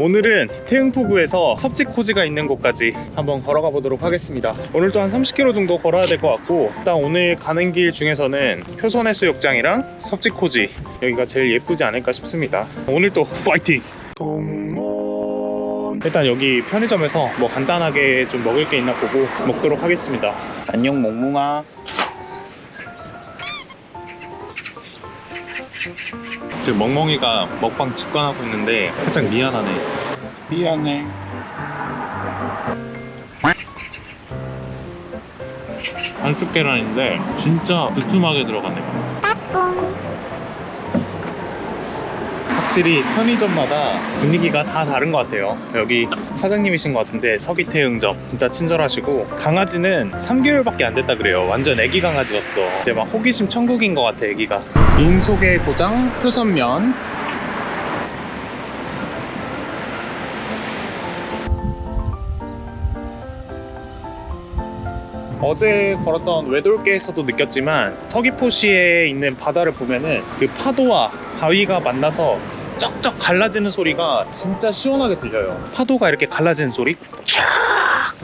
오늘은 태흥포구에서 섭지코지가 있는 곳까지 한번 걸어가 보도록 하겠습니다. 오늘도 한 30km 정도 걸어야 될 것 같고 일단 오늘 가는 길 중에서는 효선해수욕장이랑 섭지코지 여기가 제일 예쁘지 않을까 싶습니다. 오늘 또 파이팅! 일단 여기 편의점에서 뭐 간단하게 좀 먹을 게 있나 보고 먹도록 하겠습니다. 안녕 몽몽아 멍멍이가 먹방 직관하고 있는데 살짝 미안하네. 미안해. 안쪽 계란인데 진짜 두툼하게 들어가네 확실히 편의점마다 분위기가 다 다른 것 같아요. 여기 사장님이신 것 같은데 서기태응점 진짜 친절하시고 강아지는 3개월밖에 안 됐다 그래요. 완전 애기 강아지였어. 이제 막 호기심 천국인 것 같아 애기가. 민속의 고장 효선면. 어제 걸었던 외돌개에서도 느꼈지만 서귀포시에 있는 바다를 보면은 그 파도와 바위가 만나서 쩍쩍 갈라지는 소리가 진짜 시원하게 들려요. 파도가 이렇게 갈라지는 소리? 촥!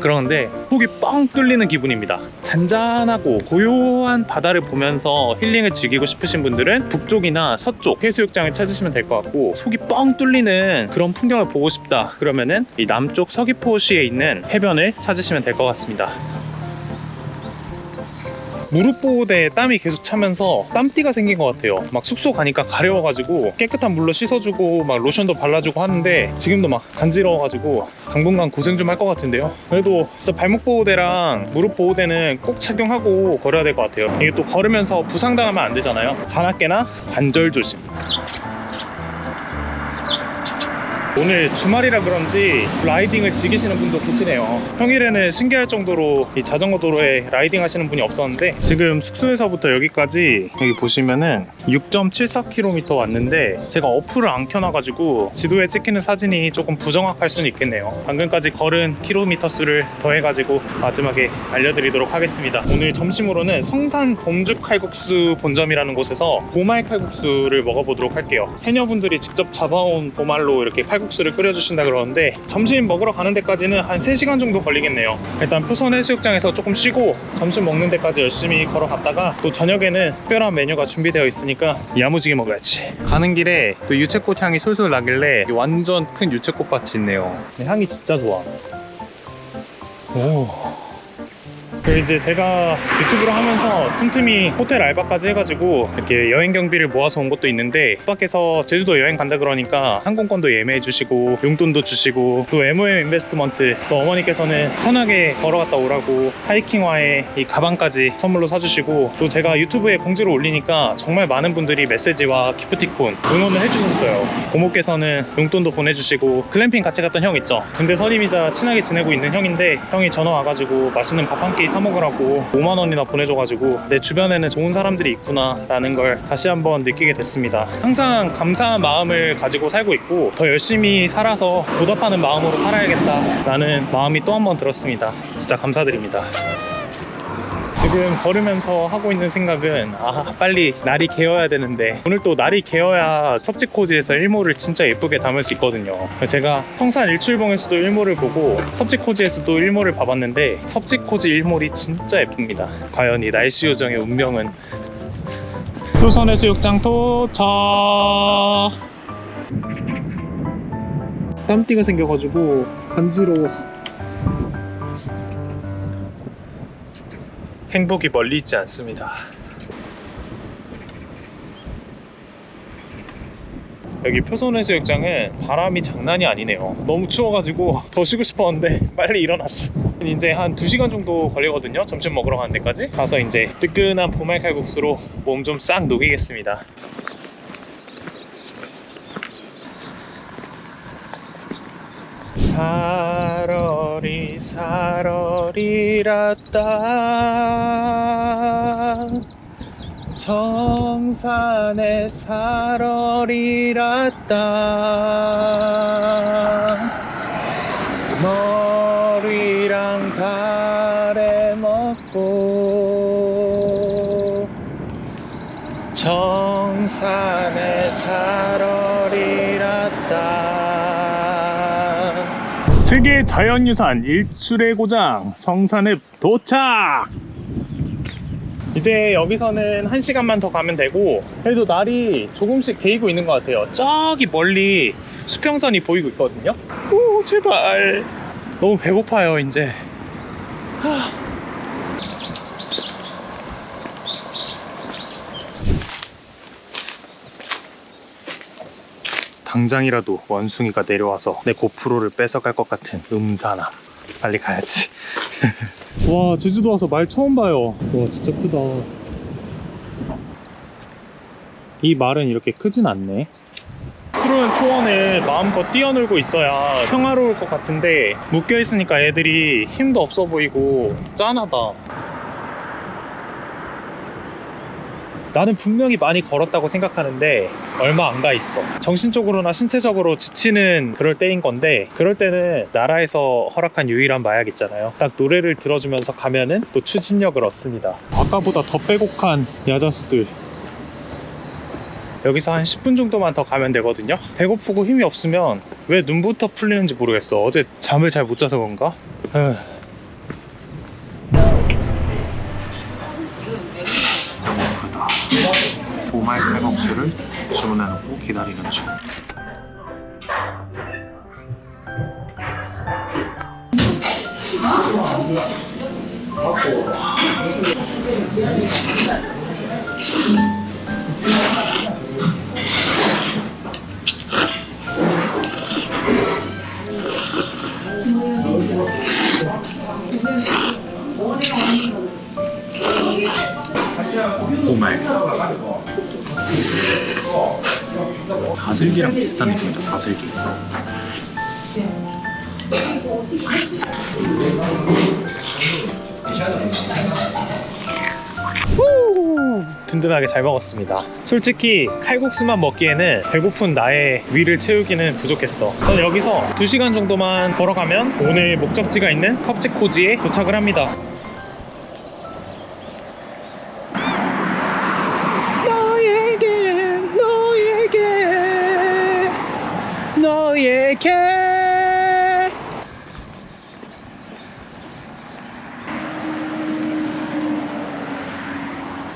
그러는데 속이 뻥 뚫리는 기분입니다. 잔잔하고 고요한 바다를 보면서 힐링을 즐기고 싶으신 분들은 북쪽이나 서쪽 해수욕장을 찾으시면 될 것 같고 속이 뻥 뚫리는 그런 풍경을 보고 싶다 그러면은 이 남쪽 서귀포시에 있는 해변을 찾으시면 될 것 같습니다 무릎 보호대에 땀이 계속 차면서 땀띠가 생긴 것 같아요. 막 숙소 가니까 가려워가지고 깨끗한 물로 씻어주고 막 로션도 발라주고 하는데 지금도 막 간지러워가지고 당분간 고생 좀 할 것 같은데요. 그래도 진짜 발목 보호대랑 무릎 보호대는 꼭 착용하고 걸어야 될 것 같아요. 이게 또 걸으면서 부상당하면 안 되잖아요. 잔악계나 관절 조심 오늘 주말이라 그런지 라이딩을 즐기시는 분도 계시네요. 평일에는 신기할 정도로 이 자전거 도로에 라이딩 하시는 분이 없었는데 지금 숙소에서부터 여기까지 여기 보시면은 6.74km 왔는데 제가 어플을 안 켜놔가지고 지도에 찍히는 사진이 조금 부정확할 수는 있겠네요. 방금까지 걸은 킬로미터 수를 더해가지고 마지막에 알려드리도록 하겠습니다. 오늘 점심으로는 성산 범죽 칼국수 본점이라는 곳에서 보말 칼국수를 먹어보도록 할게요. 해녀분들이 직접 잡아온 보말로 이렇게 칼국수 칼국수를 끓여주신다 그러는데 점심 먹으러 가는 데까지는 한 3시간 정도 걸리겠네요. 일단 표선 해수욕장에서 조금 쉬고 점심 먹는 데까지 열심히 걸어갔다가 또 저녁에는 특별한 메뉴가 준비되어 있으니까 야무지게 먹어야지. 가는 길에 또 유채꽃 향이 솔솔 나길래 완전 큰 유채꽃밭이 있네요. 향이 진짜 좋아. 오. 그 이제 제가 유튜브를 하면서 틈틈이 호텔 알바까지 해가지고 이렇게 여행 경비를 모아서 온 것도 있는데 밖에서 제주도 여행 간다 그러니까 항공권도 예매해 주시고 용돈도 주시고 또 MOM investment 또 어머니께서는 편하게 걸어갔다 오라고 하이킹화에 이 가방까지 선물로 사주시고 또 제가 유튜브에 공지를 올리니까 정말 많은 분들이 메시지와 기프티콘 응원을 해주셨어요. 고모께서는 용돈도 보내주시고 글램핑 같이 갔던 형 있죠? 군대 선임이자 친하게 지내고 있는 형인데 형이 전화 와가지고 맛있는 밥 한 끼사 먹으라고 5만 원이나 보내줘가지고 내 주변에는 좋은 사람들이 있구나 라는 걸 다시 한번 느끼게 됐습니다. 항상 감사한 마음을 가지고 살고 있고 더 열심히 살아서 보답하는 마음으로 살아야겠다 라는 마음이 또 한 번 들었습니다. 진짜 감사드립니다 지금 걸으면서 하고 있는 생각은 아 빨리 날이 개어야 되는데. 오늘 또 날이 개어야 섭지코지에서 일몰을 진짜 예쁘게 담을 수 있거든요. 제가 성산 일출봉에서도 일몰을 보고 섭지코지에서도 일몰을 봐봤는데 섭지코지 일몰이 진짜 예쁩니다. 과연 이 날씨 요정의 운명은? 효선해수욕장 도착 땀띠가 생겨가지고 간지러워 행복이 멀리 있지 않습니다. 여기 표선해수욕장은 바람이 장난이 아니네요. 너무 추워가지고 더 쉬고 싶었는데 빨리 일어났어. 이제 한 2시간 정도 걸리거든요. 점심 먹으러 가는 데까지. 가서 이제 뜨끈한 보말 칼국수로 몸 좀 싹 녹이겠습니다. 사러리 사러 리라따 정산에 사러리라따 세계 자연유산 일출의 고장 성산읍 도착! 이제 여기서는 한 시간만 더 가면 되고 그래도 날이 조금씩 개이고 있는 것 같아요. 저기 멀리 수평선이 보이고 있거든요. 오 제발. 너무 배고파요 이제 당장이라도 원숭이가 내려와서 내 고프로를 뺏어갈 것 같은 음산함. 빨리 가야지. 와 제주도 와서 말 처음 봐요. 와 진짜 크다. 이 말은 이렇게 크진 않네. 푸른 초원을 마음껏 뛰어놀고 있어야 평화로울 것 같은데 묶여 있으니까 애들이 힘도 없어 보이고 짠하다 나는 분명히 많이 걸었다고 생각하는데 얼마 안 가 있어. 정신적으로나 신체적으로 지치는 그럴 때인 건데 그럴 때는 나라에서 허락한 유일한 마약 있잖아요. 딱 노래를 들어주면서 가면은 또 추진력을 얻습니다. 아까보다 더 빼곡한 야자수들. 여기서 한 10분 정도만 더 가면 되거든요. 배고프고 힘이 없으면 왜 눈부터 풀리는지 모르겠어. 어제 잠을 잘 못 자서 그런가? 에휴. 보말 칼국수를 주문해놓고 기다리는 중. 보말 바슬기랑 비슷한 느낌이다 바슬기. 후! 든든하게 잘 먹었습니다. 솔직히 칼국수만 먹기에는 배고픈 나의 위를 채우기는 부족했어. 전 여기서 2시간 정도만 걸어가면 오늘 목적지가 있는 섭지코지에 도착을 합니다 너에게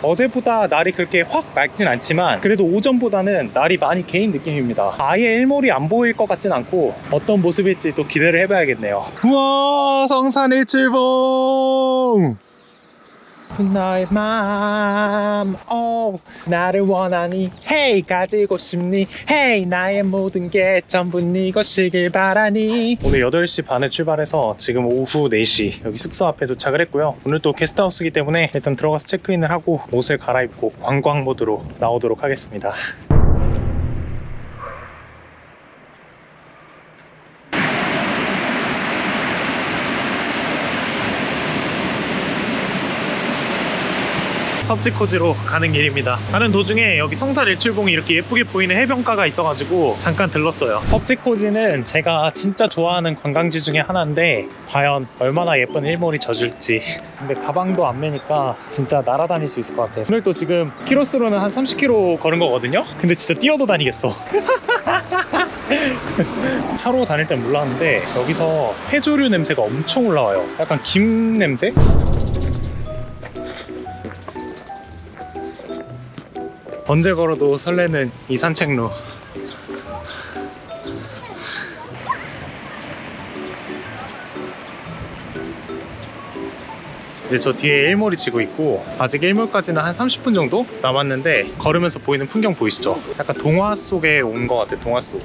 어제보다 날이 그렇게 확 맑진 않지만 그래도 오전보다는 날이 많이 개인 느낌입니다. 아예 일몰이 안 보일 것 같진 않고 어떤 모습일지 또 기대를 해봐야겠네요. 우와 성산 일출봉 나의 맘 oh, 나를 원하니. Hey 가지고 싶니? Hey 나의 모든 게 전부 네 것이길 바라니. 오늘 8시 반에 출발해서 지금 오후 4시 여기 숙소 앞에 도착을 했고요. 오늘 또 게스트하우스이기 때문에 일단 들어가서 체크인을 하고 옷을 갈아입고 관광 모드로 나오도록 하겠습니다 섭지코지로 가는 길입니다. 가는 도중에 여기 성산 일출봉이 이렇게 예쁘게 보이는 해변가가 있어가지고 잠깐 들렀어요. 섭지코지는 제가 진짜 좋아하는 관광지 중에 하나인데 과연 얼마나 예쁜 일몰이 젖을지. 근데 가방도 안 매니까 진짜 날아다닐 수 있을 것 같아요. 오늘 또 지금 키로수로는 한 30km 걸은 거거든요? 근데 진짜 뛰어도 다니겠어. 차로 다닐 땐 몰랐는데 여기서 해조류 냄새가 엄청 올라와요. 약간 김 냄새? 언제 걸어도 설레는 이 산책로 이제 저 뒤에 일몰이 지고 있고 아직 일몰까지는 한 30분 정도 남았는데 걸으면서 보이는 풍경 보이시죠? 약간 동화 속에 온 것 같아 동화 속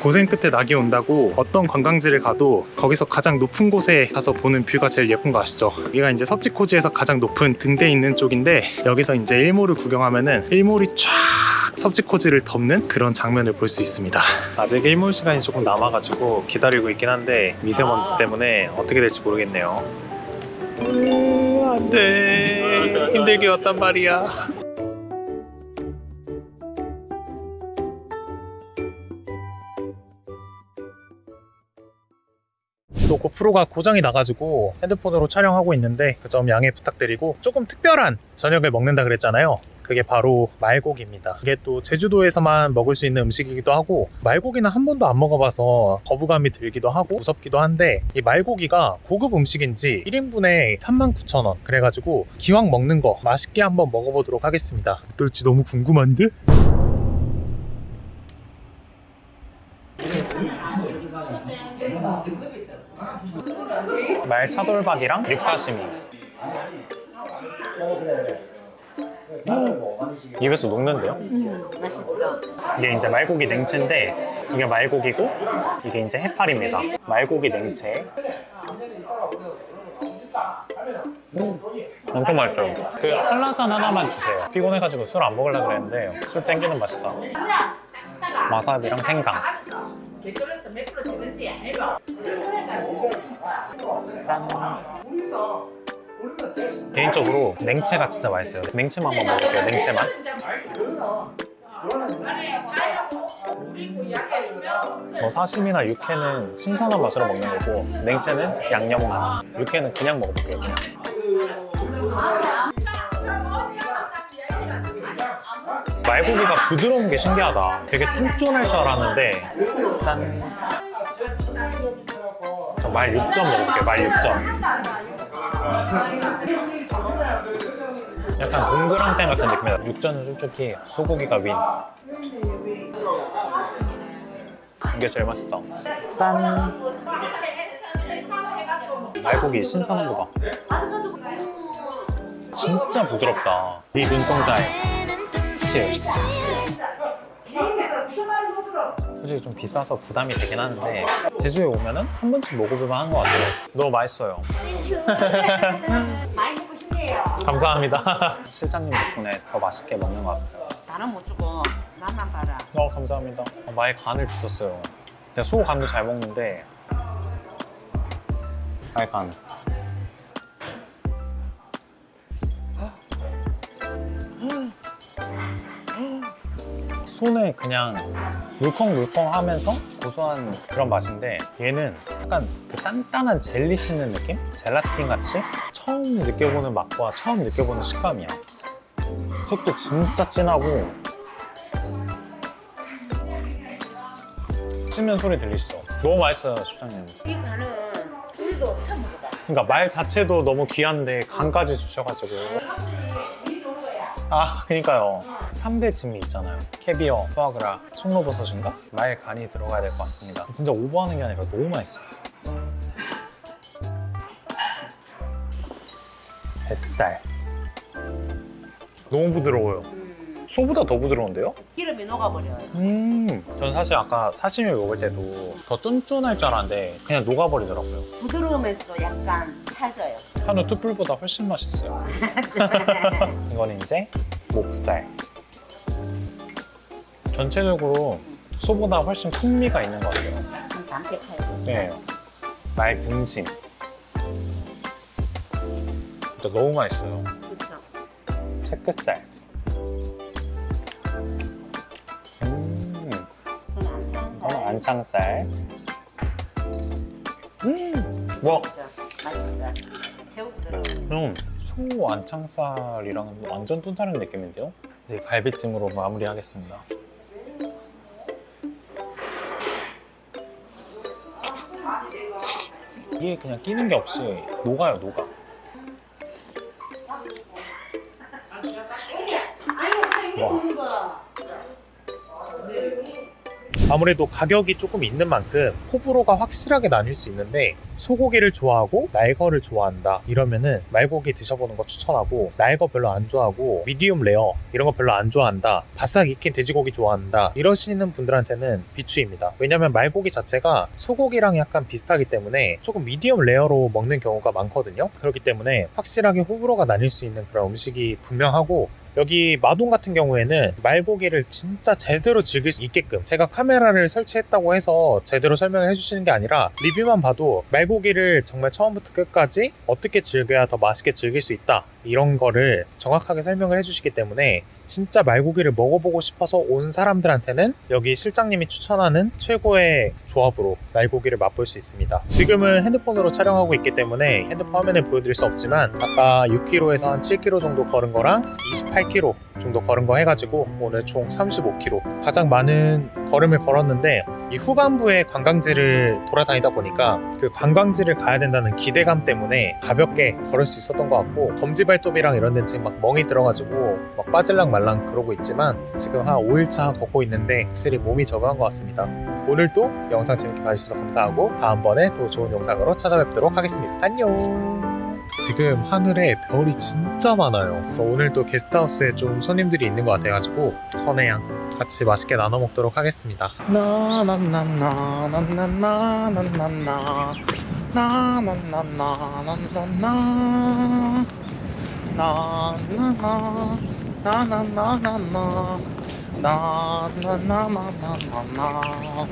고생 끝에 낙이 온다고 어떤 관광지를 가도 거기서 가장 높은 곳에 가서 보는 뷰가 제일 예쁜 거 아시죠? 여기가 이제 섭지코지에서 가장 높은 등대 있는 쪽인데 여기서 이제 일몰을 구경하면은 일몰이 쫙 섭지코지를 덮는 그런 장면을 볼 수 있습니다. 아직 일몰 시간이 조금 남아가지고 기다리고 있긴 한데 미세먼지 때문에 어떻게 될지 모르겠네요. 음, 안돼. 힘들게 왔단 말이야 또 고프로가 고장이 나가지고 핸드폰으로 촬영하고 있는데 그 점 양해 부탁드리고 조금 특별한 저녁을 먹는다 그랬잖아요 그게 바로 말고기입니다. 이게 또 제주도에서만 먹을 수 있는 음식이기도 하고 말고기는 한 번도 안 먹어봐서 거부감이 들기도 하고 무섭기도 한데 이 말고기가 고급 음식인지 1인분에 39,000원 그래가지고 기왕 먹는 거 맛있게 한번 먹어보도록 하겠습니다. 어떨지 너무 궁금한데? 말 차돌박이랑 육사시미 입에서 녹는데요? 맛있죠? 이게 이제 말고기 냉채인데 이게 말고기고 이게 이제 해파리입니다. 말고기 냉채. 음, 엄청 맛있어요. 그 한라산 하나만 주세요. 피곤해가지고 술 안 먹으려고 그랬는데 술 땡기는 맛이다. 와사비랑 생강. 짠. 개인적으로 냉채가 진짜 맛있어요. 냉채만 한번 먹어볼게요. 냉채만. 뭐 사시미나 육회는 신선한 맛으로 먹는 거고 냉채는 양념 맛. 육회는 그냥 먹어볼게요. 그냥. 말고기가 부드러운 게 신기하다. 되게 쫀쫀할 줄 알았는데 짠. 말 6점 먹어볼게요. 말 6점. 약간 동그랑땡 같은 느낌이다. 6점은 솔직히 소고기가 윈. 이게 제일 맛있다. 짠. 말고기 신선한 거 봐. 진짜 부드럽다. 네 눈동자에. 치얼스. 솔직히 좀 비싸서 부담이 되긴 하는데 제주에 오면 은 한 번쯤 먹어볼 만 한 것 같아요. 너무 맛있어요. 많이 먹고 싶네요. 감사합니다. 실장님 덕분에 더 맛있게 먹는 것 같아요. 나는 못 주고 맛만 봐라. 어, 감사합니다. 어, 마의 간을 주셨어요. 내가 소 간도 잘 먹는데 마의 간. 소는 그냥 물컹물컹 하면서 고소한 그런 맛인데 얘는 약간 그 단단한 젤리 씹는 느낌? 젤라틴 같이 처음 느껴보는 맛과 처음 느껴보는 식감이야. 색도 진짜 진하고 씹는 소리 들리시죠? 너무 맛있어요, 수장님. 이 간은 우리도 처음 먹어봐. 그러니까 말 자체도 너무 귀한데 간까지 주셔가지고. 아, 그니까요. 3대 진미 있잖아요. 캐비어, 포아그라, 송로버섯인가? 말 간이 들어가야 될 것 같습니다. 진짜 오버하는 게 아니라 너무 맛있어요. 뱃살. 너무 부드러워요. 소보다 더 부드러운데요? 기름이 녹아버려요. 음, 전 사실 아까 사시미 먹을 때도 더 쫀쫀할 줄 알았는데 그냥 녹아버리더라고요. 부드러우면서도 약간. 한우 뚝불보다 훨씬 맛있어요. 이건 이제 목살. 전체적으로 소보다 훨씬 풍미가 있는 것 같아요. 네. 말 등심. 진짜 너무 맛있어요. 채끝살. 음, 안 안창살. 음, 와. 맛있죠. 음, 소 안창살이랑은 완전 또 다른 느낌인데요? 이제 갈비찜으로 마무리하겠습니다. 이게 그냥 끼는 게 없이 녹아요, 녹아. 아무래도 가격이 조금 있는 만큼 호불호가 확실하게 나뉠 수 있는데 소고기를 좋아하고 날거를 좋아한다 이러면은 말고기 드셔보는 거 추천하고 날거 별로 안 좋아하고 medium rare 이런 거 별로 안 좋아한다. 바싹 익힌 돼지고기 좋아한다 이러시는 분들한테는 비추입니다. 왜냐면 말고기 자체가 소고기랑 약간 비슷하기 때문에 조금 medium rare로 먹는 경우가 많거든요. 그렇기 때문에 확실하게 호불호가 나뉠 수 있는 그런 음식이 분명하고 여기 마동 같은 경우에는 말고기를 진짜 제대로 즐길 수 있게끔 제가 카메라를 설치했다고 해서 제대로 설명을 해주시는 게 아니라 리뷰만 봐도 말고기를 정말 처음부터 끝까지 어떻게 즐겨야 더 맛있게 즐길 수 있다 이런 거를 정확하게 설명을 해주시기 때문에 진짜 말고기를 먹어보고 싶어서 온 사람들한테는 여기 실장님이 추천하는 최고의 조합으로 말고기를 맛볼 수 있습니다. 지금은 핸드폰으로 촬영하고 있기 때문에 핸드폰 화면을 보여드릴 수 없지만 아까 6km에서 한 7km 정도 걸은 거랑 28km 정도 걸은 거 해가지고 오늘 총 35km 가장 많은 걸음을 걸었는데 이 후반부에 관광지를 돌아다니다 보니까 그 관광지를 가야 된다는 기대감 때문에 가볍게 걸을 수 있었던 것 같고 검지발톱이랑 이런 데는 지금 막 멍이 들어가지고 막 빠질랑 말랑 그러고 있지만 지금 한 5일차 걷고 있는데 확실히 몸이 적응한 것 같습니다. 오늘도 영상 재밌게 봐주셔서 감사하고 다음번에 또 좋은 영상으로 찾아뵙도록 하겠습니다. 안녕 지금 하늘에 별이 진짜 많아요. 그래서 오늘 또 게스트하우스에 좀 손님들이 있는 것 같아가지고 천혜향 같이 맛있게 나눠 먹도록 하겠습니다. 나나나나나나나나나나 나나나나나나나 나 나나 나나나나나 나나나나나나